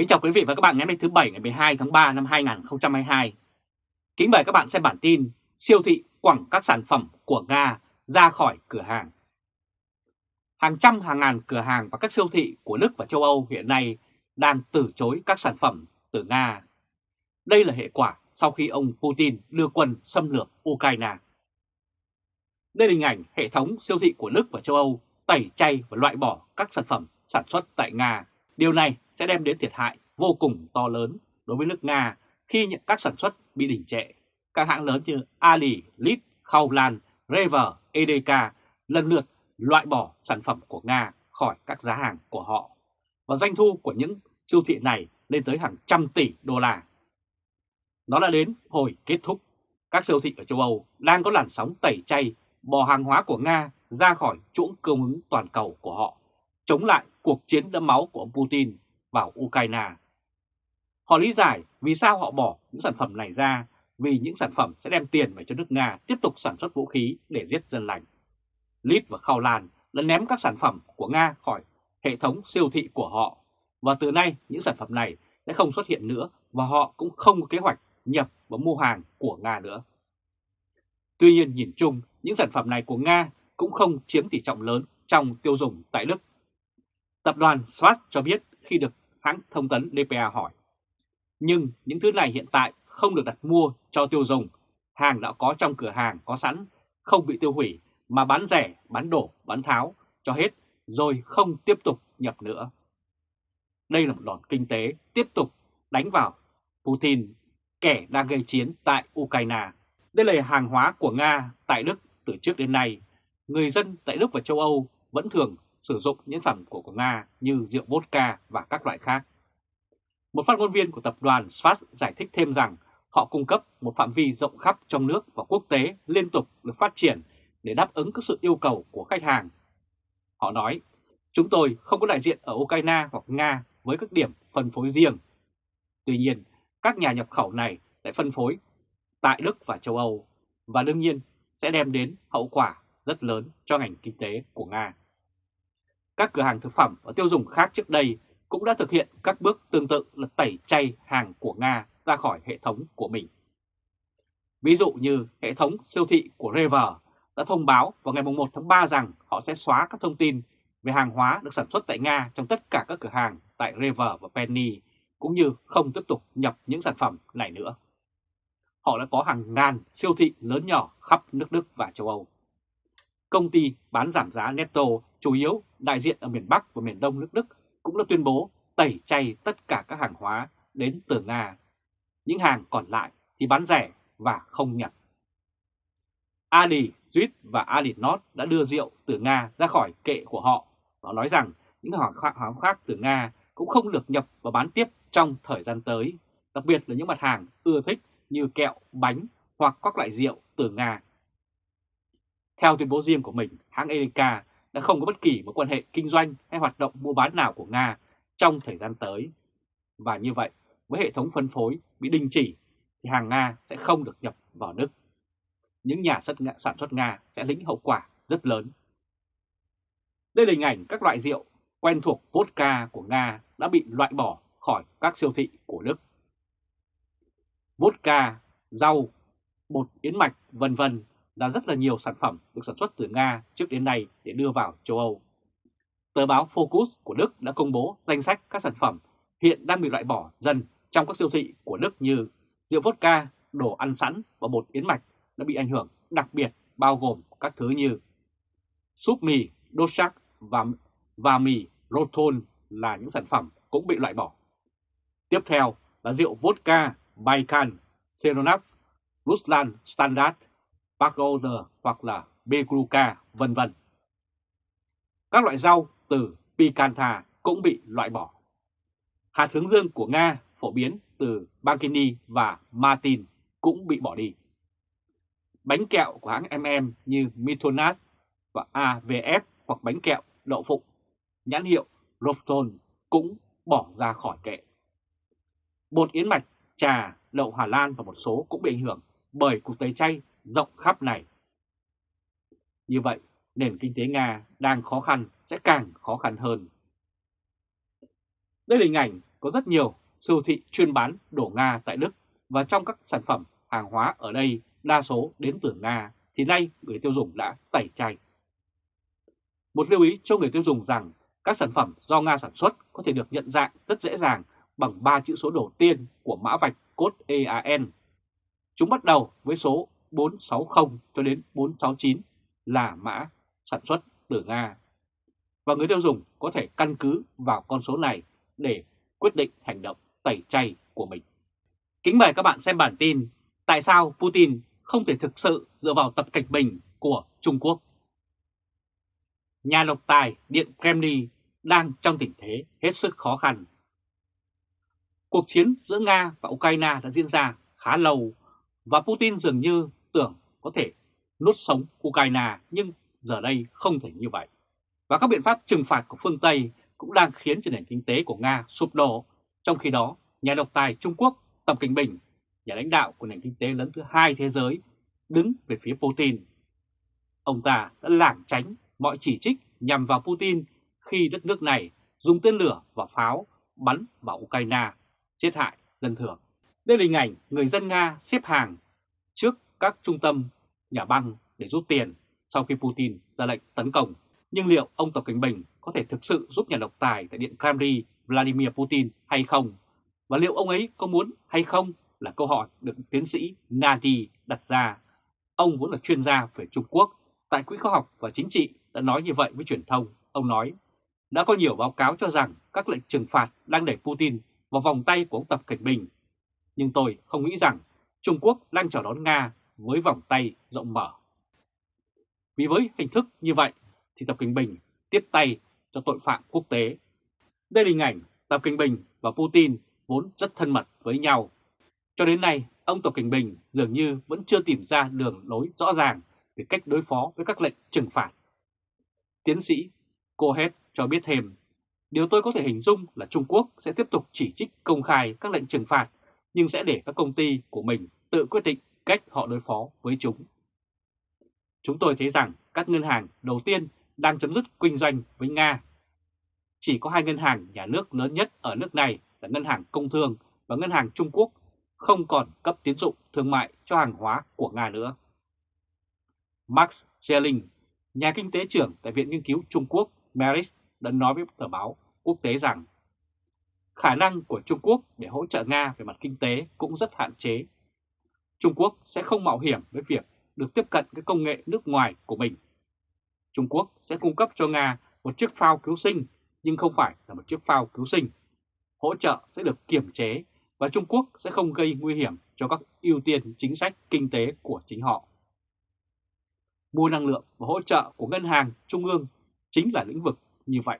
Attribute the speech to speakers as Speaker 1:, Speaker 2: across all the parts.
Speaker 1: Kính chào quý vị và các bạn ngày hôm nay thứ Bảy, ngày 12 tháng 3 năm 2022. Kính mời các bạn xem bản tin siêu thị quảng các sản phẩm của Nga ra khỏi cửa hàng. Hàng trăm, hàng ngàn cửa hàng và các siêu thị của Đức và châu Âu hiện nay đang từ chối các sản phẩm từ Nga. Đây là hệ quả sau khi ông Putin đưa quân xâm lược Ukraine. Đây là hình ảnh hệ thống siêu thị của Đức và châu Âu tẩy chay và loại bỏ các sản phẩm sản xuất tại Nga. Điều này sẽ đem đến thiệt hại vô cùng to lớn đối với nước Nga khi những các sản xuất bị đình trệ. Các hãng lớn như Ali, Lit, Khaulan, Rever, EDK lần lượt loại bỏ sản phẩm của Nga khỏi các giá hàng của họ và doanh thu của những siêu thị này lên tới hàng trăm tỷ đô la. Nó đã đến hồi kết thúc. Các siêu thị ở châu Âu đang có làn sóng tẩy chay bỏ hàng hóa của Nga ra khỏi chuỗi cung ứng toàn cầu của họ, chống lại cuộc chiến đẫm máu của ông Putin vào Ukraine. Họ lý giải vì sao họ bỏ những sản phẩm này ra, vì những sản phẩm sẽ đem tiền về cho nước Nga tiếp tục sản xuất vũ khí để giết dân lành. Lit và Khao Lan đã ném các sản phẩm của Nga khỏi hệ thống siêu thị của họ, và từ nay những sản phẩm này sẽ không xuất hiện nữa và họ cũng không có kế hoạch nhập và mua hàng của Nga nữa. Tuy nhiên nhìn chung, những sản phẩm này của Nga cũng không chiếm tỷ trọng lớn trong tiêu dùng tại Đức. Tập đoàn Swatch cho biết khi được hãng thông tấn DPA hỏi. Nhưng những thứ này hiện tại không được đặt mua cho tiêu dùng, hàng đã có trong cửa hàng có sẵn, không bị tiêu hủy mà bán rẻ, bán đổ, bán tháo cho hết rồi không tiếp tục nhập nữa. Đây là một đòn kinh tế tiếp tục đánh vào Putin, kẻ đang gây chiến tại Ukraine. Đây là hàng hóa của Nga tại Đức từ trước đến nay. Người dân tại Đức và châu Âu vẫn thường sử dụng những phẩm của, của Nga như rượu vodka và các loại khác. Một phát ngôn viên của tập đoàn Svaz giải thích thêm rằng họ cung cấp một phạm vi rộng khắp trong nước và quốc tế liên tục được phát triển để đáp ứng các sự yêu cầu của khách hàng. Họ nói, chúng tôi không có đại diện ở Ukraine hoặc Nga với các điểm phân phối riêng. Tuy nhiên, các nhà nhập khẩu này lại phân phối tại Đức và châu Âu và đương nhiên sẽ đem đến hậu quả rất lớn cho ngành kinh tế của Nga. Các cửa hàng thực phẩm và tiêu dùng khác trước đây cũng đã thực hiện các bước tương tự là tẩy chay hàng của Nga ra khỏi hệ thống của mình. Ví dụ như hệ thống siêu thị của Rever đã thông báo vào ngày 1 tháng 3 rằng họ sẽ xóa các thông tin về hàng hóa được sản xuất tại Nga trong tất cả các cửa hàng tại Rever và Penny, cũng như không tiếp tục nhập những sản phẩm này nữa. Họ đã có hàng ngàn siêu thị lớn nhỏ khắp nước Đức và châu Âu. Công ty bán giảm giá Netto chủ yếu đại diện ở miền Bắc và miền Đông nước Đức cũng đã tuyên bố tẩy chay tất cả các hàng hóa đến từ Nga. Những hàng còn lại thì bán rẻ và không nhập. Adi, Zuyt và Adi Not đã đưa rượu từ Nga ra khỏi kệ của họ và nói rằng những hàng hóa khác từ Nga cũng không được nhập và bán tiếp trong thời gian tới, đặc biệt là những mặt hàng ưa thích như kẹo, bánh hoặc các loại rượu từ Nga. Theo tuyên bố riêng của mình, hãng Erika đã không có bất kỳ một quan hệ kinh doanh hay hoạt động mua bán nào của Nga trong thời gian tới. Và như vậy, với hệ thống phân phối bị đình chỉ thì hàng Nga sẽ không được nhập vào Đức. Những nhà sản xuất Nga sẽ lĩnh hậu quả rất lớn. Đây là hình ảnh các loại rượu quen thuộc vodka của Nga đã bị loại bỏ khỏi các siêu thị của Đức. Vodka, rau, bột yến mạch, vân vân là rất là nhiều sản phẩm được sản xuất từ Nga trước đến nay để đưa vào châu Âu. Tờ báo Focus của Đức đã công bố danh sách các sản phẩm hiện đang bị loại bỏ dần trong các siêu thị của Đức như rượu vodka, đồ ăn sẵn và bột yến mạch đã bị ảnh hưởng đặc biệt bao gồm các thứ như súp mì, dosak và, và mì roton là những sản phẩm cũng bị loại bỏ. Tiếp theo là rượu vodka, baikan, Seronac, Ruslan Standard Bagolder hoặc là Begruca, vân vân. Các loại rau từ Picantha cũng bị loại bỏ. Hạt hướng dương của Nga phổ biến từ Bankini và Martin cũng bị bỏ đi. Bánh kẹo của hãng MM như Mitonas và AVF hoặc bánh kẹo đậu phụ nhãn hiệu Rofton cũng bỏ ra khỏi kệ. Bột yến mạch, trà, đậu Hà Lan và một số cũng bị ảnh hưởng bởi cuộc tẩy chay rộng khắp này. Như vậy, nền kinh tế Nga đang khó khăn sẽ càng khó khăn hơn. Đây là hình ảnh có rất nhiều siêu thị chuyên bán đổ Nga tại Đức và trong các sản phẩm hàng hóa ở đây đa số đến từ Nga thì nay người tiêu dùng đã tẩy chay. Một lưu ý cho người tiêu dùng rằng các sản phẩm do Nga sản xuất có thể được nhận dạng rất dễ dàng bằng 3 chữ số đầu tiên của mã vạch cốt EAN. Chúng bắt đầu với số 460 cho đến 469 là mã sản xuất từ Nga. Và người tiêu dùng có thể căn cứ vào con số này để quyết định hành động tẩy chay của mình. Kính mời các bạn xem bản tin Tại sao Putin không thể thực sự dựa vào tập kịch bình của Trung Quốc? Nhà độc tài Điện Kremlin đang trong tình thế hết sức khó khăn. Cuộc chiến giữa Nga và Ukraine đã diễn ra khá lâu và Putin dường như tưởng có thể nuốt sống Ukraine nhưng giờ đây không thể như vậy. Và các biện pháp trừng phạt của phương Tây cũng đang khiến cho nền kinh tế của Nga sụp đổ. Trong khi đó, nhà độc tài Trung Quốc Tập Kinh Bình, nhà lãnh đạo của nền kinh tế lớn thứ hai thế giới, đứng về phía Putin. Ông ta đã lảng tránh mọi chỉ trích nhằm vào Putin khi đất nước này dùng tên lửa và pháo bắn vào Ukraine, chết hại dân thường. Đây là hình ảnh người dân Nga xếp hàng trước các trung tâm nhà băng để rút tiền sau khi Putin ra lệnh tấn công. Nhưng liệu ông Tập Cảnh Bình có thể thực sự giúp nhà độc tài tại Điện Kremlin Vladimir Putin hay không? Và liệu ông ấy có muốn hay không là câu hỏi được tiến sĩ Nadi đặt ra. Ông vốn là chuyên gia về Trung Quốc tại Quỹ Khoa học và Chính trị đã nói như vậy với truyền thông. Ông nói, đã có nhiều báo cáo cho rằng các lệnh trừng phạt đang đẩy Putin vào vòng tay của ông Tập Cảnh Bình. Nhưng tôi không nghĩ rằng Trung Quốc đang chào đón Nga với vòng tay rộng mở. Vì với hình thức như vậy thì Tập Kinh Bình tiếp tay cho tội phạm quốc tế. Đây là hình ảnh Tập Kinh Bình và Putin vốn rất thân mật với nhau. Cho đến nay, ông Tập Kinh Bình dường như vẫn chưa tìm ra đường lối rõ ràng về cách đối phó với các lệnh trừng phạt. Tiến sĩ Cohet cho biết thêm, điều tôi có thể hình dung là Trung Quốc sẽ tiếp tục chỉ trích công khai các lệnh trừng phạt, nhưng sẽ để các công ty của mình tự quyết định cách họ đối phó với chúng. Chúng tôi thấy rằng các ngân hàng đầu tiên đang chấm dứt kinh doanh với Nga. Chỉ có hai ngân hàng nhà nước lớn nhất ở nước này là Ngân hàng Công Thương và Ngân hàng Trung Quốc không còn cấp tiến dụng thương mại cho hàng hóa của Nga nữa. Max Schelling, nhà kinh tế trưởng tại Viện Nghiên cứu Trung Quốc Meris đã nói với tờ báo quốc tế rằng khả năng của Trung Quốc để hỗ trợ Nga về mặt kinh tế cũng rất hạn chế. Trung Quốc sẽ không mạo hiểm với việc được tiếp cận cái công nghệ nước ngoài của mình. Trung Quốc sẽ cung cấp cho Nga một chiếc phao cứu sinh nhưng không phải là một chiếc phao cứu sinh. Hỗ trợ sẽ được kiểm chế và Trung Quốc sẽ không gây nguy hiểm cho các ưu tiên chính sách kinh tế của chính họ. Mua năng lượng và hỗ trợ của ngân hàng trung ương chính là lĩnh vực như vậy.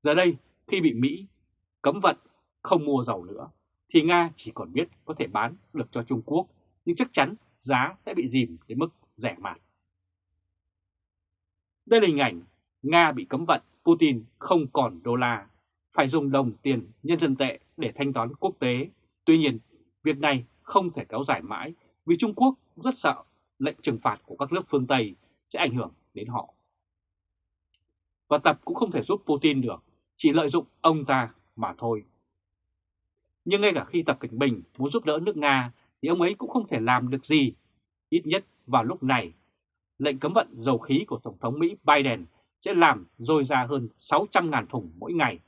Speaker 1: Giờ đây, khi bị Mỹ cấm vận không mua dầu nữa, thì Nga chỉ còn biết có thể bán được cho Trung Quốc, nhưng chắc chắn giá sẽ bị dìm đến mức rẻ mạt. Đây là hình ảnh Nga bị cấm vận, Putin không còn đô la, phải dùng đồng tiền nhân dân tệ để thanh toán quốc tế. Tuy nhiên, việc này không thể kéo dài mãi vì Trung Quốc rất sợ lệnh trừng phạt của các nước phương Tây sẽ ảnh hưởng đến họ. Và Tập cũng không thể giúp Putin được, chỉ lợi dụng ông ta mà thôi. Nhưng ngay cả khi Tập Cảnh Bình muốn giúp đỡ nước Nga thì ông ấy cũng không thể làm được gì, ít nhất vào lúc này. Lệnh cấm vận dầu khí của Tổng thống Mỹ Biden sẽ làm dôi ra hơn 600.000 thùng mỗi ngày.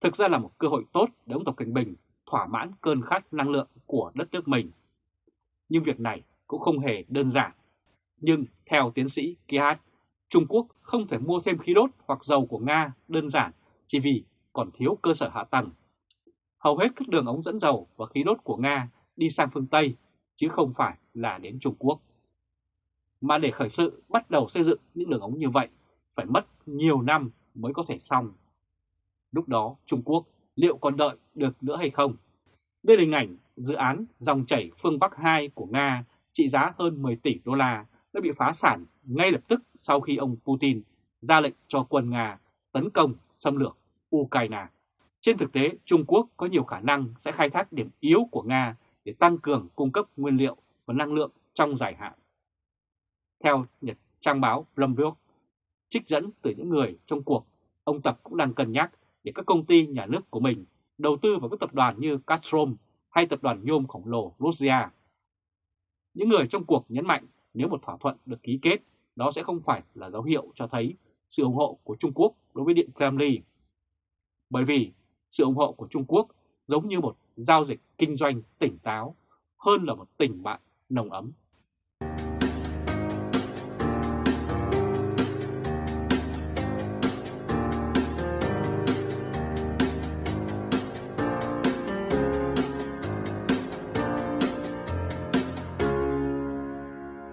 Speaker 1: Thực ra là một cơ hội tốt để ông Tập Cảnh Bình thỏa mãn cơn khát năng lượng của đất nước mình. Nhưng việc này cũng không hề đơn giản. Nhưng theo tiến sĩ Kihat, Trung Quốc không thể mua thêm khí đốt hoặc dầu của Nga đơn giản chỉ vì còn thiếu cơ sở hạ tầng. Hầu hết các đường ống dẫn dầu và khí đốt của Nga đi sang phương Tây, chứ không phải là đến Trung Quốc. Mà để khởi sự bắt đầu xây dựng những đường ống như vậy, phải mất nhiều năm mới có thể xong. Lúc đó Trung Quốc liệu còn đợi được nữa hay không? Đây là hình ảnh dự án dòng chảy phương Bắc 2 của Nga trị giá hơn 10 tỷ đô la đã bị phá sản ngay lập tức sau khi ông Putin ra lệnh cho quân Nga tấn công xâm lược Ukraine. Trên thực tế, Trung Quốc có nhiều khả năng sẽ khai thác điểm yếu của Nga để tăng cường cung cấp nguyên liệu và năng lượng trong dài hạn. Theo nhật trang báo Bloomberg, trích dẫn từ những người trong cuộc, ông Tập cũng đang cân nhắc để các công ty nhà nước của mình đầu tư vào các tập đoàn như Gazprom hay tập đoàn nhôm khổng lồ Russia. Những người trong cuộc nhấn mạnh nếu một thỏa thuận được ký kết, đó sẽ không phải là dấu hiệu cho thấy sự ủng hộ của Trung Quốc đối với Điện Kremlin. Bởi vì sự ủng hộ của Trung Quốc giống như một giao dịch kinh doanh tỉnh táo hơn là một tình bạn nồng ấm.